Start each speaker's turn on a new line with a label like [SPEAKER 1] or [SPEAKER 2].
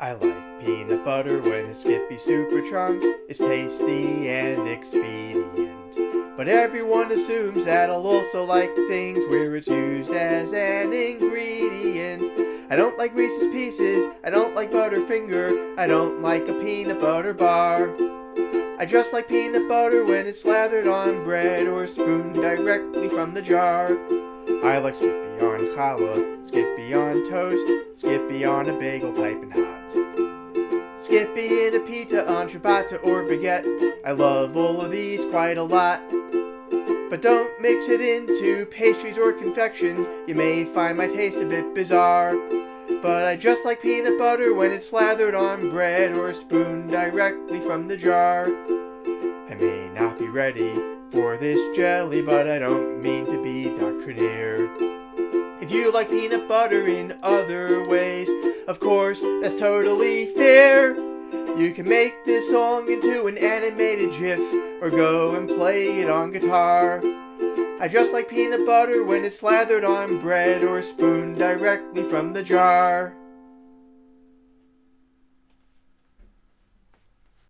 [SPEAKER 1] I like peanut butter when it's Skippy Super Chunk. It's tasty and expedient. But everyone assumes that I'll also like things where it's used as an ingredient. I don't like Reese's Pieces, I don't like Butterfinger, I don't like a peanut butter bar. I just like peanut butter when it's slathered on bread or spooned directly from the jar. I like Skippy on challah, Skippy on toast, Skippy on a bagel piping hot. Skippy in a pita on ciabatta or baguette. I love all of these quite a lot. But don't mix it into pastries or confections, you may find my taste a bit bizarre. But I just like peanut butter when it's slathered on bread or spooned directly from the jar. I may not be ready for this jelly, but I don't mean to be doctrinaire. If you like peanut butter in other ways, of course, that's totally fair. You can make this song into an animated GIF or go and play it on guitar. I just like peanut butter when it's slathered on bread or spooned directly from the jar.